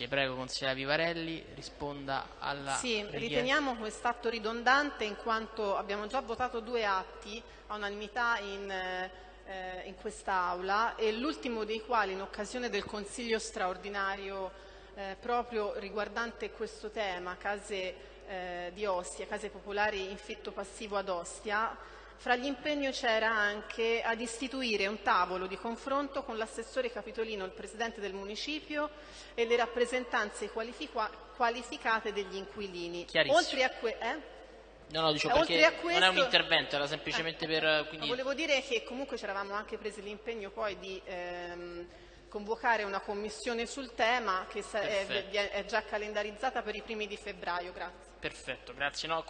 Grazie, prego consigliera Vivarelli, risponda alla Sì, richiesta. riteniamo quest'atto ridondante in quanto abbiamo già votato due atti a unanimità in, eh, in quest'Aula e l'ultimo dei quali in occasione del Consiglio straordinario eh, proprio riguardante questo tema, case eh, di Ostia, case popolari in fitto passivo ad Ostia, fra gli impegni c'era anche ad istituire un tavolo di confronto con l'assessore capitolino, il presidente del municipio e le rappresentanze qualifica- qualificate degli inquilini. Oltre a, que- eh? No, no, dicevo Eh, perché a questo- non è un intervento, era semplicemente Eh, per... Quindi... volevo dire che comunque ci eravamo anche presi l'impegno poi di ehm, convocare una commissione sul tema che è, è già calendarizzata per i primi di febbraio. Grazie. Perfetto, grazie. No,